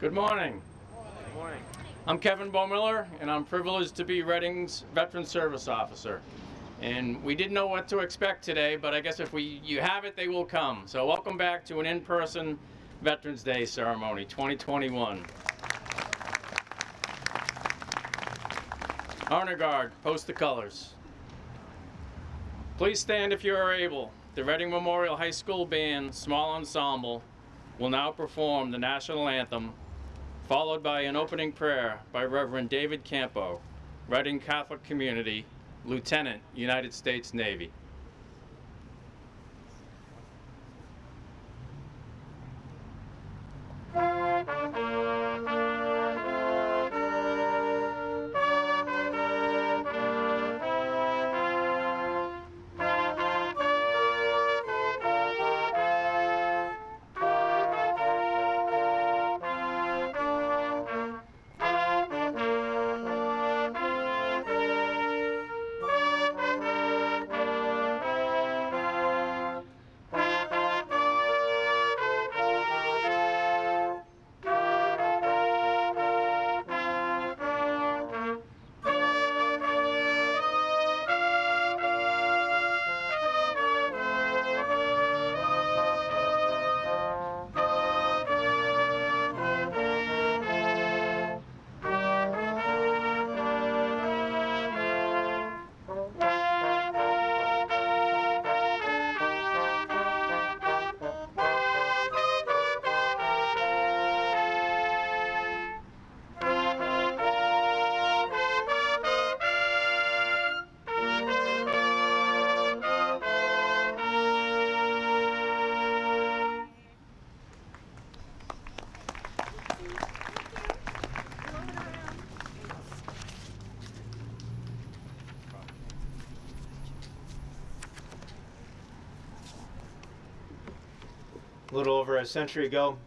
Good morning. Good morning. I'm Kevin Bohmiller, and I'm privileged to be Reading's Veteran Service Officer. And we didn't know what to expect today, but I guess if we you have it, they will come. So welcome back to an in-person Veterans Day ceremony 2021. Honor Guard, post the colors. Please stand if you are able. The Reading Memorial High School Band Small Ensemble will now perform the national anthem, followed by an opening prayer by Reverend David Campo, Reading Catholic Community, Lieutenant, United States Navy. Little over a century ago,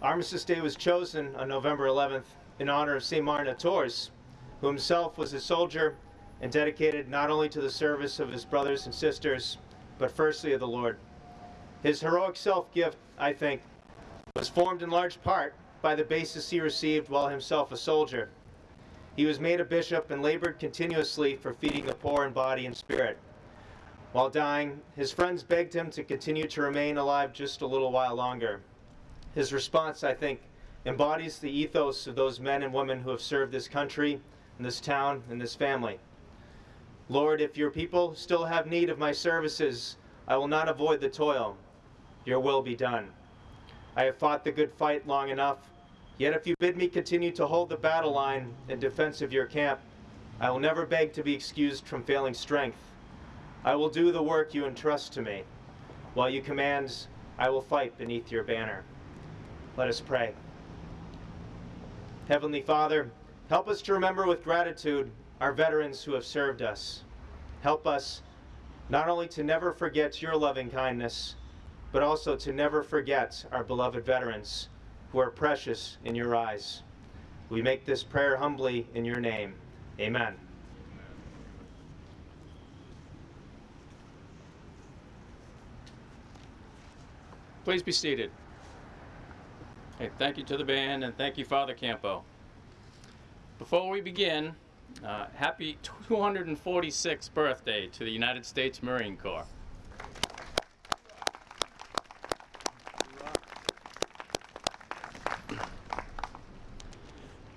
Armistice Day was chosen on November 11th in honor of St. Martin of Tours, who himself was a soldier and dedicated not only to the service of his brothers and sisters, but firstly of the Lord. His heroic self-gift, I think, was formed in large part by the basis he received while himself a soldier. He was made a bishop and labored continuously for feeding the poor in body and spirit. While dying, his friends begged him to continue to remain alive just a little while longer. His response, I think, embodies the ethos of those men and women who have served this country, and this town, and this family. Lord, if your people still have need of my services, I will not avoid the toil. Your will be done. I have fought the good fight long enough, yet if you bid me continue to hold the battle line in defense of your camp, I will never beg to be excused from failing strength. I will do the work you entrust to me. While you command, I will fight beneath your banner. Let us pray. Heavenly Father, help us to remember with gratitude our veterans who have served us. Help us not only to never forget your loving kindness, but also to never forget our beloved veterans who are precious in your eyes. We make this prayer humbly in your name. Amen. Please be seated. Hey, thank you to the band and thank you, Father Campo. Before we begin, uh, happy 246th birthday to the United States Marine Corps.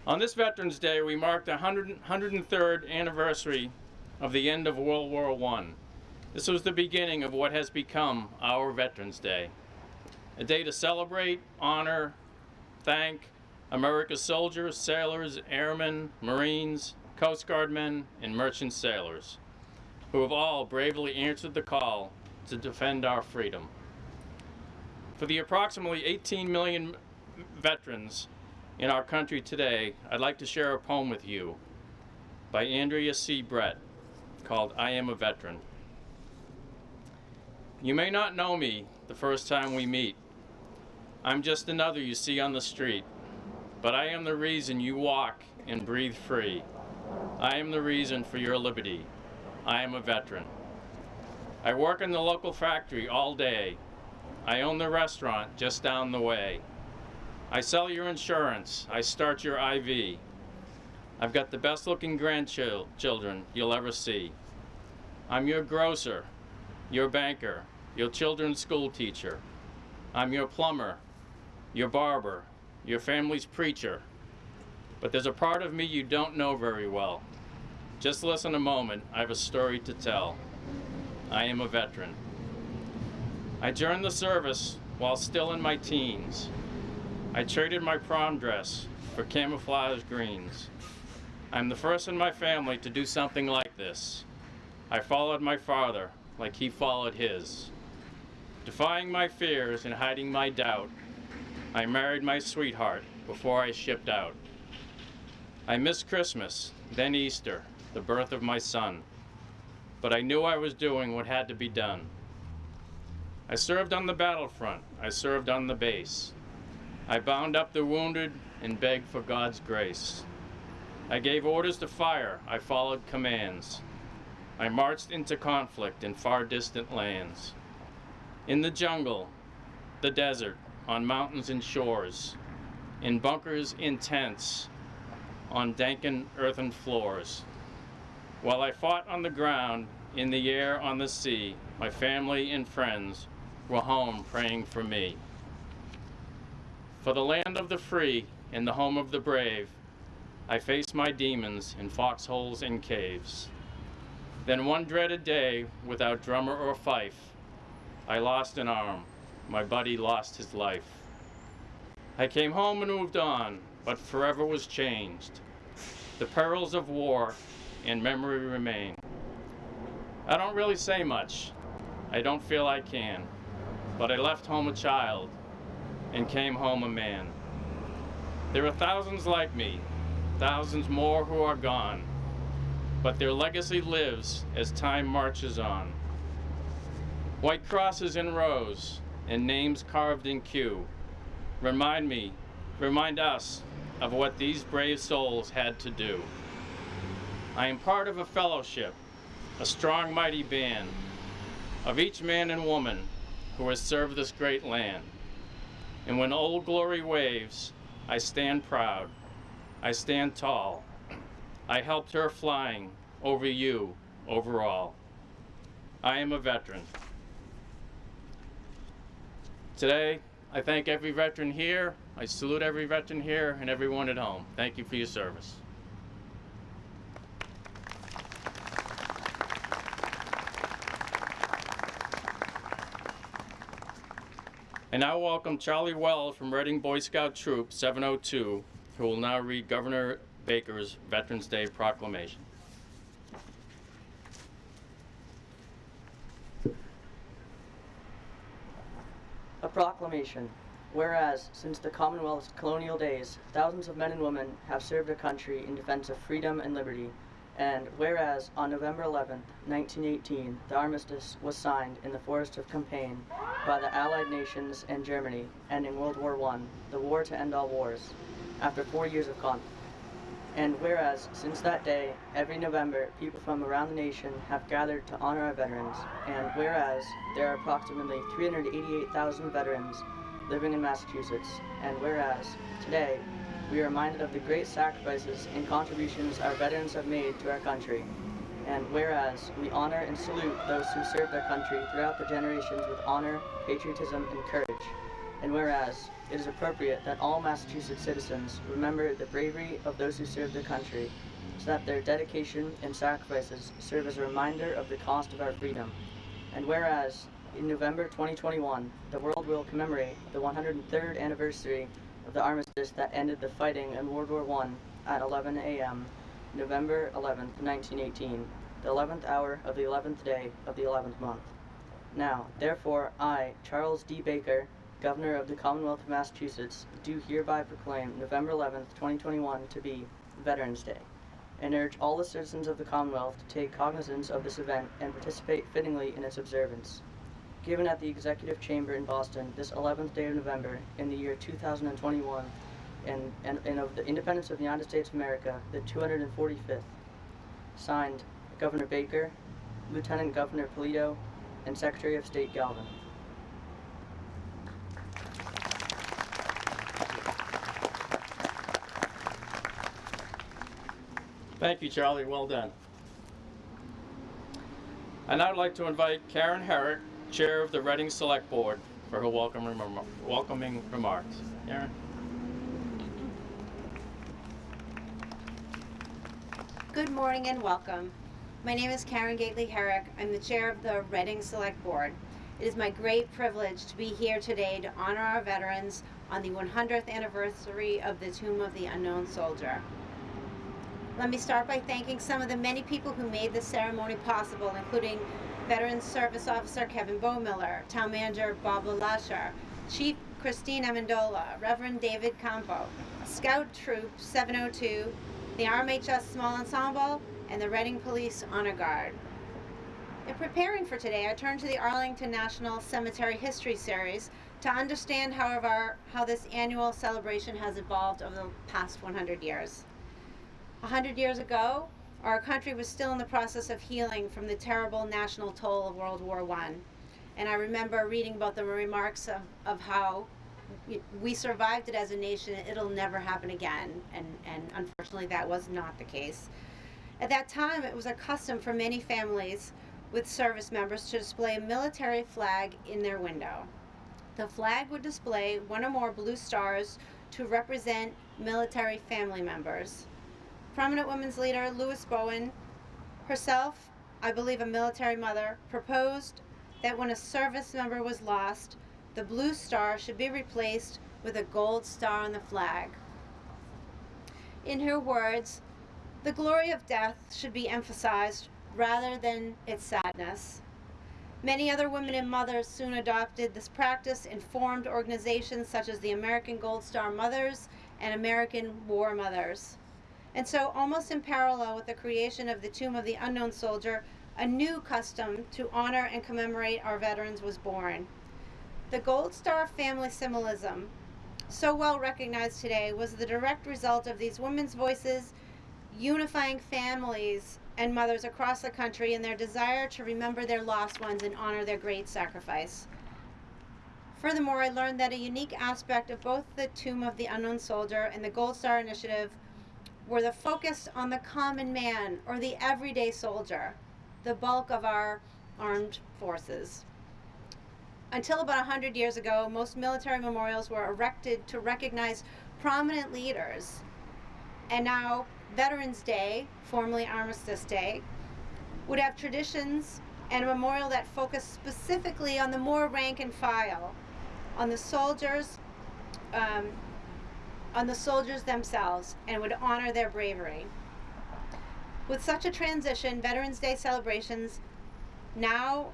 On this Veterans Day, we mark the 100, 103rd anniversary of the end of World War I. This was the beginning of what has become our Veterans Day a day to celebrate, honor, thank America's soldiers, sailors, airmen, Marines, Coast Guardmen, and merchant sailors, who have all bravely answered the call to defend our freedom. For the approximately 18 million veterans in our country today, I'd like to share a poem with you by Andrea C. Brett called I Am a Veteran. You may not know me the first time we meet, I'm just another you see on the street, but I am the reason you walk and breathe free. I am the reason for your liberty. I am a veteran. I work in the local factory all day. I own the restaurant just down the way. I sell your insurance. I start your IV. I've got the best looking grandchildren you'll ever see. I'm your grocer, your banker, your children's school teacher. I'm your plumber, your barber, your family's preacher. But there's a part of me you don't know very well. Just listen a moment, I have a story to tell. I am a veteran. I joined the service while still in my teens. I traded my prom dress for camouflage greens. I'm the first in my family to do something like this. I followed my father like he followed his. Defying my fears and hiding my doubt, I married my sweetheart before I shipped out. I missed Christmas, then Easter, the birth of my son. But I knew I was doing what had to be done. I served on the battlefront, I served on the base. I bound up the wounded and begged for God's grace. I gave orders to fire, I followed commands. I marched into conflict in far distant lands. In the jungle, the desert, on mountains and shores, in bunkers, in tents, on danken earthen floors. While I fought on the ground, in the air, on the sea, my family and friends were home praying for me. For the land of the free and the home of the brave, I faced my demons in foxholes and caves. Then one dreaded day, without drummer or fife, I lost an arm, my buddy lost his life. I came home and moved on, but forever was changed. The perils of war and memory remain. I don't really say much, I don't feel I can, but I left home a child and came home a man. There are thousands like me, thousands more who are gone, but their legacy lives as time marches on. White crosses in rows and names carved in queue remind me, remind us of what these brave souls had to do. I am part of a fellowship, a strong, mighty band of each man and woman who has served this great land. And when old glory waves, I stand proud, I stand tall. I helped her flying over you, over all. I am a veteran. Today, I thank every veteran here, I salute every veteran here, and everyone at home. Thank you for your service. And I now welcome Charlie Wells from Reading Boy Scout Troop 702, who will now read Governor Baker's Veterans Day proclamation. A proclamation. Whereas, since the Commonwealth's colonial days, thousands of men and women have served their country in defense of freedom and liberty, and whereas on November 11, 1918, the armistice was signed in the forest of Compiègne by the Allied nations and Germany, ending World War I, the war to end all wars, after four years of conflict. And whereas, since that day, every November, people from around the nation have gathered to honor our veterans, and whereas there are approximately 388,000 veterans living in Massachusetts, and whereas today we are reminded of the great sacrifices and contributions our veterans have made to our country, and whereas we honor and salute those who served our country throughout the generations with honor, patriotism, and courage, and whereas it is appropriate that all Massachusetts citizens remember the bravery of those who served their country, so that their dedication and sacrifices serve as a reminder of the cost of our freedom. And whereas, in November 2021, the world will commemorate the 103rd anniversary of the armistice that ended the fighting in World War I at 11 a.m., November 11, 1918, the 11th hour of the 11th day of the 11th month. Now, therefore, I, Charles D. Baker, Governor of the Commonwealth of Massachusetts, do hereby proclaim November 11th, 2021 to be Veterans Day, and urge all the citizens of the Commonwealth to take cognizance of this event and participate fittingly in its observance. Given at the Executive Chamber in Boston this 11th day of November in the year 2021, and, and, and of the independence of the United States of America, the 245th. Signed, Governor Baker, Lieutenant Governor Polito, and Secretary of State Galvin. Thank you, Charlie. Well done. And I'd like to invite Karen Herrick, Chair of the Reading Select Board, for her welcome welcoming remarks. Karen? Good morning and welcome. My name is Karen Gately Herrick. I'm the chair of the Reading Select Board. It is my great privilege to be here today to honor our veterans on the 100th anniversary of the Tomb of the Unknown Soldier. Let me start by thanking some of the many people who made this ceremony possible, including Veterans Service Officer Kevin Bohmiller, Town Manager Bob LeLacheur, Chief Christine Amendola, Reverend David Campo, Scout Troop 702, the RMHS Small Ensemble, and the Reading Police Honor Guard. In preparing for today, I turned to the Arlington National Cemetery History Series to understand, however, how this annual celebration has evolved over the past 100 years. A hundred years ago, our country was still in the process of healing from the terrible national toll of World War I. and I remember reading about the remarks of, of how we survived it as a nation. It'll never happen again, and and unfortunately, that was not the case. At that time, it was a custom for many families with service members to display a military flag in their window. The flag would display one or more blue stars to represent military family members prominent women's leader Louis Bowen, herself, I believe a military mother, proposed that when a service member was lost, the blue star should be replaced with a gold star on the flag. In her words, the glory of death should be emphasized rather than its sadness. Many other women and mothers soon adopted this practice and formed organizations such as the American Gold Star Mothers and American War Mothers. And so, almost in parallel with the creation of the Tomb of the Unknown Soldier, a new custom to honor and commemorate our veterans was born. The Gold Star family symbolism, so well recognized today, was the direct result of these women's voices unifying families and mothers across the country in their desire to remember their lost ones and honor their great sacrifice. Furthermore, I learned that a unique aspect of both the Tomb of the Unknown Soldier and the Gold Star Initiative were the focus on the common man or the everyday soldier, the bulk of our armed forces. Until about 100 years ago, most military memorials were erected to recognize prominent leaders. And now, Veterans Day, formerly Armistice Day, would have traditions and a memorial that focused specifically on the more rank and file, on the soldiers, um, on the soldiers themselves, and would honor their bravery. With such a transition, Veterans Day celebrations now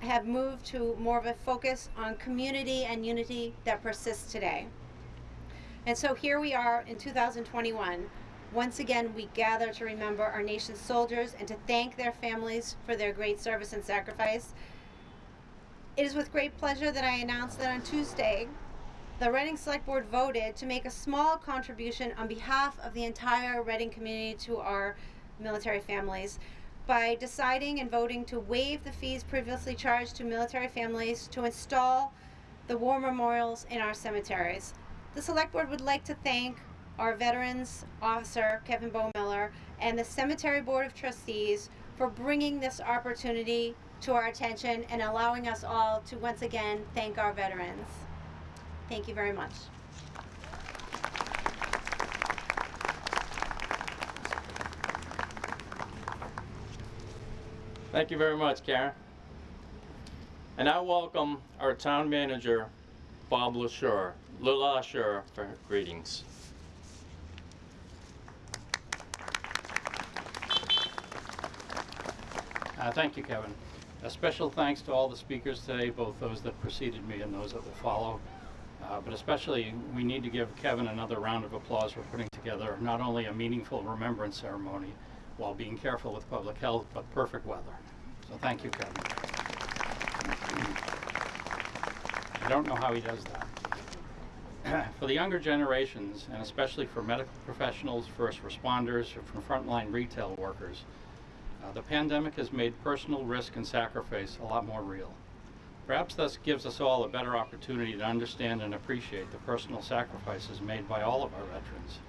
have moved to more of a focus on community and unity that persists today. And so here we are in 2021. Once again, we gather to remember our nation's soldiers and to thank their families for their great service and sacrifice. It is with great pleasure that I announce that on Tuesday, the Reading Select Board voted to make a small contribution on behalf of the entire Reading community to our military families by deciding and voting to waive the fees previously charged to military families to install the war memorials in our cemeteries. The Select Board would like to thank our Veterans Officer, Kevin Bohmiller, and the Cemetery Board of Trustees for bringing this opportunity to our attention and allowing us all to once again thank our veterans. Thank you very much. Thank you very much, Karen. And I welcome our town manager, Bob LaShure, LeLacheur, for greetings. Uh, Thank you, Kevin. A special thanks to all the speakers today, both those that preceded me and those that will follow. Uh, But especially, we need to give Kevin another round of applause for putting together not only a meaningful remembrance ceremony while being careful with public health, but perfect weather. So thank you, Kevin. I don't know how he does that. For the younger generations, and especially for medical professionals, first responders, or for frontline retail workers, uh, the pandemic has made personal risk and sacrifice a lot more real. Perhaps this gives us all a better opportunity to understand and appreciate the personal sacrifices made by all of our veterans,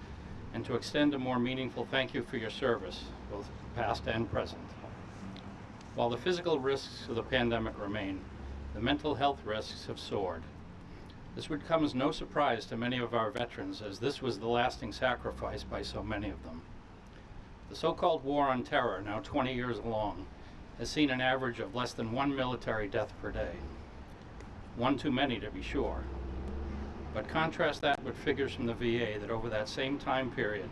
and to extend a more meaningful thank you for your service, both past and present. While the physical risks of the pandemic remain, the mental health risks have soared. This would come as no surprise to many of our veterans, as this was the lasting sacrifice by so many of them. The so-called war on terror, now 20 years long, has seen an average of less than one military death per day. One too many, to be sure. But contrast that with figures from the VA that over that same time period,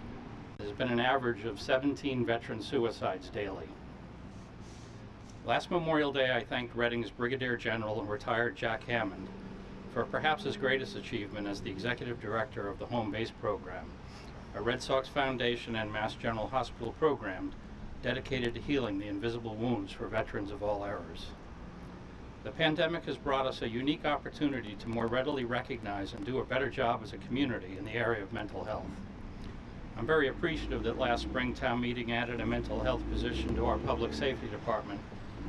there's been an average of 17 veteran suicides daily. Last Memorial Day, I thanked Reading's Brigadier General and retired Jack Hammond for perhaps his greatest achievement as the Executive Director of the Home Base Program, a Red Sox Foundation and Mass General Hospital program dedicated to healing the invisible wounds for veterans of all eras. The pandemic has brought us a unique opportunity to more readily recognize and do a better job as a community in the area of mental health. I'm very appreciative that last spring town meeting added a mental health position to our public safety department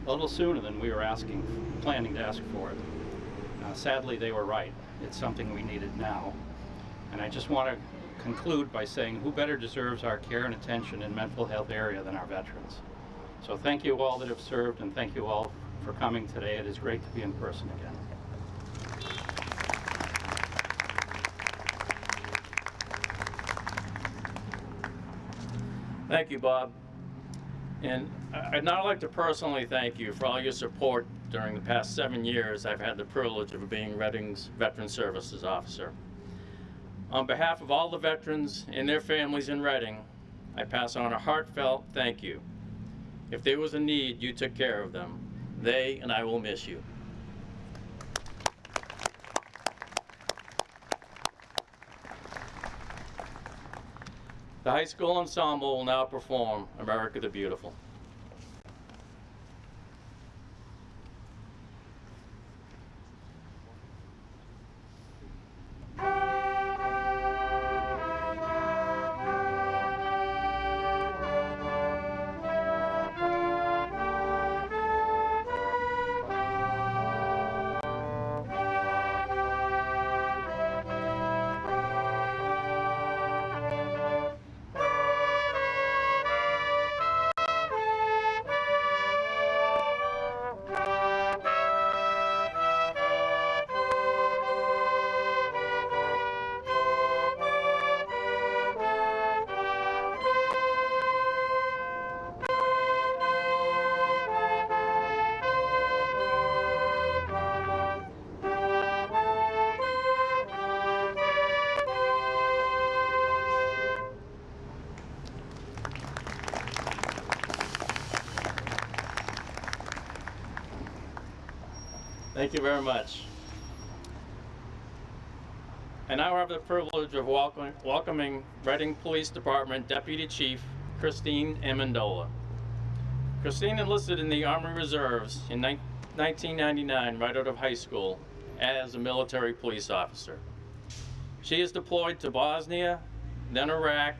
a little sooner than we were asking, planning to ask for it. Uh, sadly, they were right. It's something we needed now. And I just want to conclude by saying who better deserves our care and attention in mental health area than our veterans. So thank you all that have served and thank you all for coming today. It is great to be in person again. Thank you, Bob. And I'd now like to personally thank you for all your support during the past seven years I've had the privilege of being Reading's Veteran Services Officer. On behalf of all the veterans and their families in Reading, I pass on a heartfelt thank you. If there was a need, you took care of them. They and I will miss you. The high school ensemble will now perform America the Beautiful. Thank you very much. And now I have the privilege of welcoming, welcoming Reading Police Department Deputy Chief Christine Amendola. Christine enlisted in the Army Reserves in 1999 right out of high school as a military police officer. She is deployed to Bosnia, then Iraq,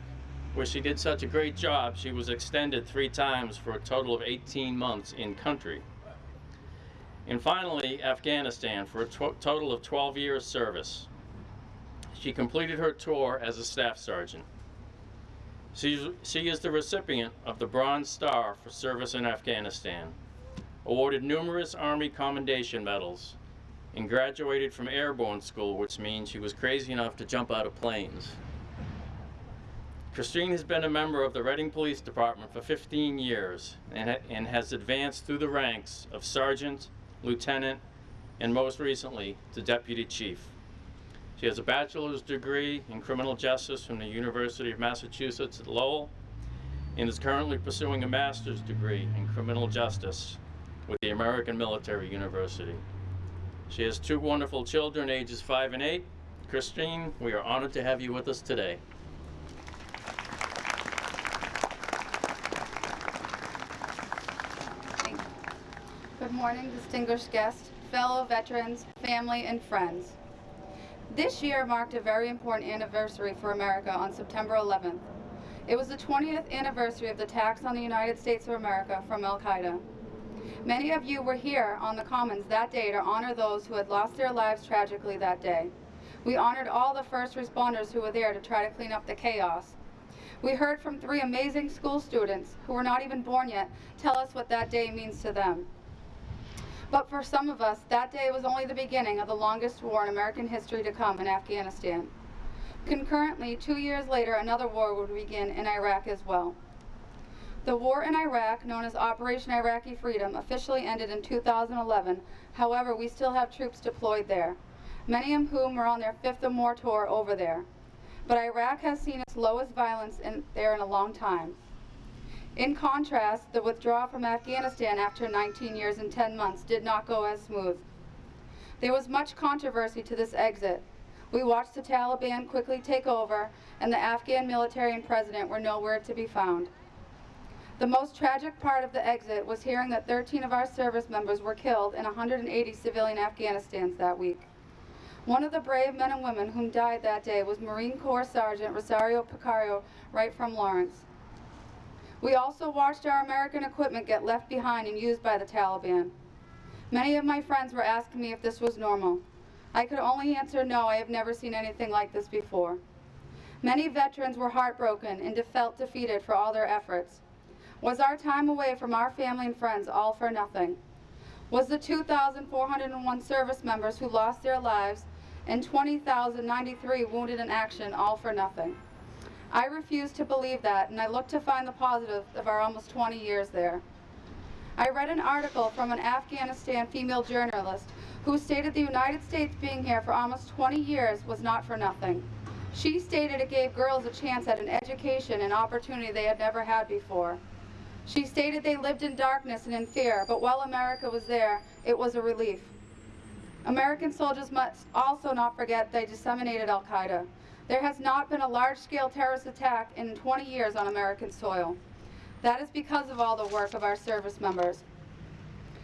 where she did such a great job she was extended three times for a total of 18 months in country. And finally, Afghanistan for a total of 12 years service. She completed her tour as a staff sergeant. She's, she is the recipient of the Bronze Star for service in Afghanistan, awarded numerous Army Commendation Medals, and graduated from airborne school, which means she was crazy enough to jump out of planes. Christine has been a member of the Reading Police Department for 15 years and, ha- and has advanced through the ranks of sergeant, lieutenant, and most recently to deputy chief. She has a bachelor's degree in criminal justice from the University of Massachusetts at Lowell and is currently pursuing a master's degree in criminal justice with the American Military University. She has two wonderful children, ages five and eight. Christine, we are honored to have you with us today. Thank you. Good morning, distinguished guests, fellow veterans, family, and friends. This year marked a very important anniversary for America on September 11th. It was the 20th anniversary of the attacks on the United States of America from Al Qaeda. Many of you were here on the Commons that day to honor those who had lost their lives tragically that day. We honored all the first responders who were there to try to clean up the chaos. We heard from three amazing school students who were not even born yet tell us what that day means to them. But for some of us, that day was only the beginning of the longest war in American history to come in Afghanistan. Concurrently, two years later, another war would begin in Iraq as well. The war in Iraq, known as Operation Iraqi Freedom, officially ended in 2011. However, we still have troops deployed there, many of whom are on their fifth or more tour over there. But Iraq has seen its lowest violence in there in a long time. In contrast, the withdrawal from Afghanistan after 19 years and 10 months did not go as smooth. There was much controversy to this exit. We watched the Taliban quickly take over, and the Afghan military and president were nowhere to be found. The most tragic part of the exit was hearing that 13 of our service members were killed in 180 civilian Afghanistans that week. One of the brave men and women whom died that day was Marine Corps Sergeant Rosario Pichardo, right from Lawrence. We also watched our American equipment get left behind and used by the Taliban. Many of my friends were asking me if this was normal. I could only answer no, I have never seen anything like this before. Many veterans were heartbroken and felt defeated for all their efforts. Was our time away from our family and friends all for nothing? Was the 2,401 service members who lost their lives and 20,093 wounded in action all for nothing? I refuse to believe that, and I look to find the positive of our almost 20 years there. I read an article from an Afghanistan female journalist who stated the United States being here for almost 20 years was not for nothing. She stated it gave girls a chance at an education and opportunity they had never had before. She stated they lived in darkness and in fear, but while America was there, it was a relief. American soldiers must also not forget they disseminated al-Qaeda. There has not been a large-scale terrorist attack in 20 years on American soil. That is because of all the work of our service members.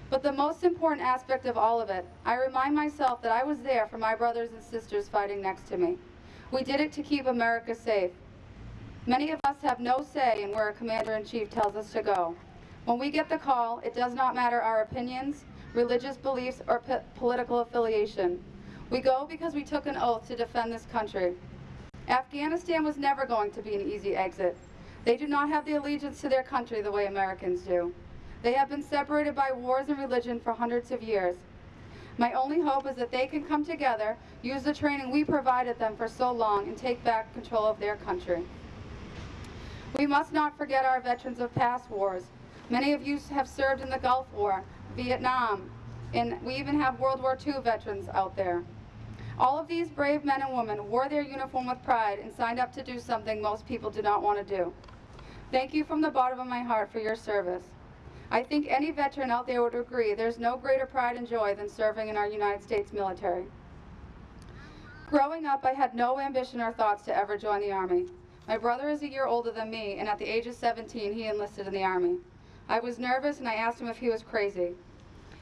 But the most important aspect of all of it, I remind myself that I was there for my brothers and sisters fighting next to me. We did it to keep America safe. Many of us have no say in where a commander-in-chief tells us to go. When we get the call, it does not matter our opinions, religious beliefs, or po political affiliation. We go because we took an oath to defend this country. Afghanistan was never going to be an easy exit. They do not have the allegiance to their country the way Americans do. They have been separated by wars and religion for hundreds of years. My only hope is that they can come together, use the training we provided them for so long, and take back control of their country. We must not forget our veterans of past wars. Many of you have served in the Gulf War, Vietnam, and we even have World War II veterans out there. All of these brave men and women wore their uniform with pride and signed up to do something most people do not want to do. Thank you from the bottom of my heart for your service. I think any veteran out there would agree there's no greater pride and joy than serving in our United States military. Growing up, I had no ambition or thoughts to ever join the Army. My brother is a year older than me, and at the age of 17, he enlisted in the Army. I was nervous, and I asked him if he was crazy.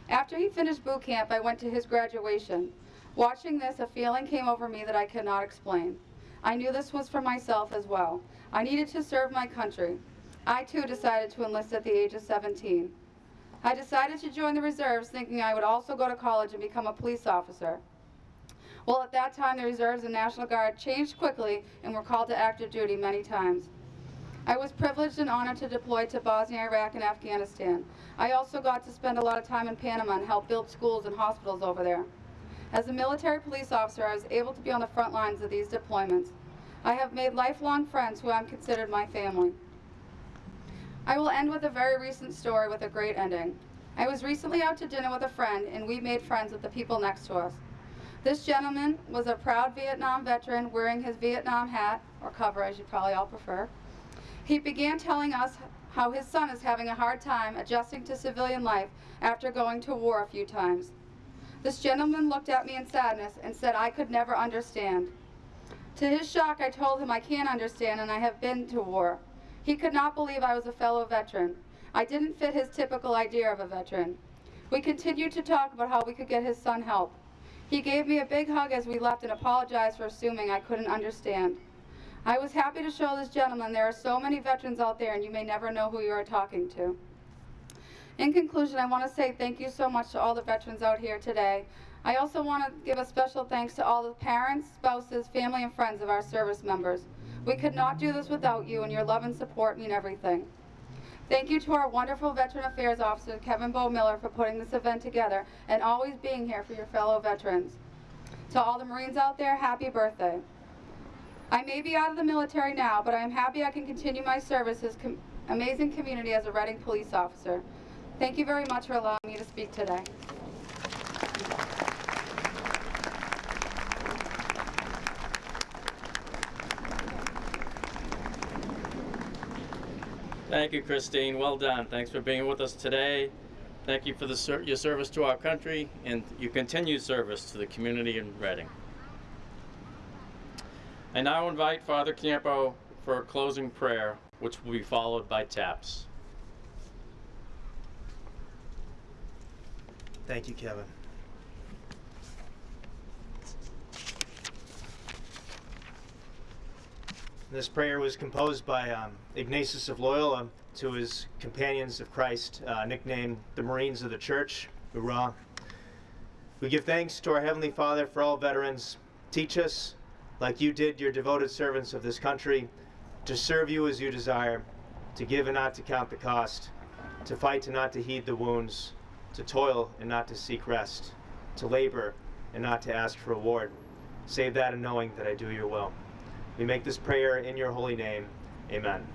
After he finished boot camp, I went to his graduation. Watching this, a feeling came over me that I could not explain. I knew this was for myself as well. I needed to serve my country. I too decided to enlist at the age of 17. I decided to join the reserves thinking I would also go to college and become a police officer. Well, at that time, the reserves and National Guard changed quickly and were called to active duty many times. I was privileged and honored to deploy to Bosnia, Iraq, and Afghanistan. I also got to spend a lot of time in Panama and help build schools and hospitals over there. As a military police officer, I was able to be on the front lines of these deployments. I have made lifelong friends who I'm considered my family. I will end with a very recent story with a great ending. I was recently out to dinner with a friend and we made friends with the people next to us. This gentleman was a proud Vietnam veteran wearing his Vietnam hat, or cover as you probably all prefer. He began telling us how his son is having a hard time adjusting to civilian life after going to war a few times. This gentleman looked at me in sadness and said I could never understand. To his shock, I told him I can't understand and I have been to war. He could not believe I was a fellow veteran. I didn't fit his typical idea of a veteran. We continued to talk about how we could get his son help. He gave me a big hug as we left and apologized for assuming I couldn't understand. I was happy to show this gentleman there are so many veterans out there and you may never know who you are talking to. In conclusion, I want to say thank you so much to all the veterans out here today. I also want to give a special thanks to all the parents, spouses, family, and friends of our service members. We could not do this without you, and your love and support mean everything. Thank you to our wonderful Veteran Affairs Officer, Kevin Bo Miller, for putting this event together and always being here for your fellow veterans. To all the Marines out there, happy birthday. I may be out of the military now, but I am happy I can continue my service as com- amazing community as a Reading police officer. Thank you very much for allowing me to speak today. Thank you, Christine. Well done. Thanks for being with us today. Thank you for the ser- your service to our country and your continued service to the community in Reading. I now invite Father Campo for a closing prayer, which will be followed by taps. Thank you, Kevin. This prayer was composed by um, Ignatius of Loyola to his companions of Christ, uh, nicknamed the Marines of the Church, Hoorah. We give thanks to our Heavenly Father for all veterans. Teach us, like you did your devoted servants of this country, to serve you as you desire, to give and not to count the cost, to fight and not to heed the wounds, to toil and not to seek rest, to labor and not to ask for reward. Save that in knowing that I do your will. We make this prayer in your holy name. Amen.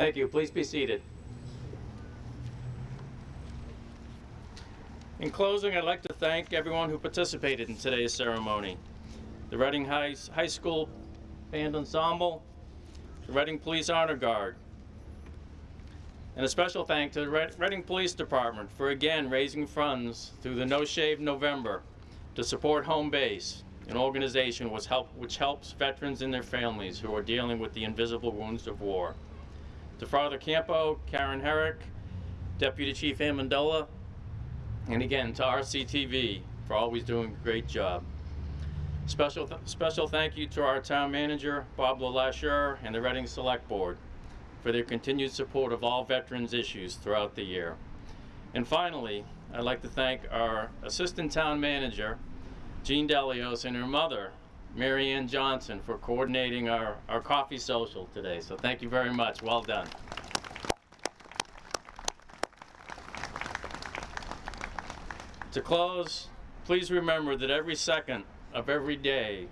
Thank you. Please be seated. In closing, I'd like to thank everyone who participated in today's ceremony. The Reading High, High School Band Ensemble, the Reading Police Honor Guard, and a special thank to the Reading Police Department for again raising funds through the No Shave November to support Home Base, an organization which, help, which helps veterans and their families who are dealing with the invisible wounds of war. To Father Campo, Karen Herrick, Deputy Chief Amendola, and again to RCTV for always doing a great job. Special, th- special thank you to our town manager, Bob LeLacheur, and the Reading Select Board for their continued support of all veterans issues throughout the year. And finally, I'd like to thank our Assistant Town Manager, Jean Delios, and her mother, Mary Ann Johnson, for coordinating our, our coffee social today. So thank you very much. Well done. To close, please remember that every second of every day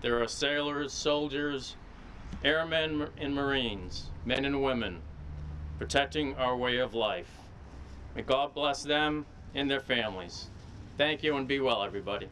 there are sailors, soldiers, airmen, and Marines, men and women, protecting our way of life. May God bless them and their families. Thank you and be well, everybody.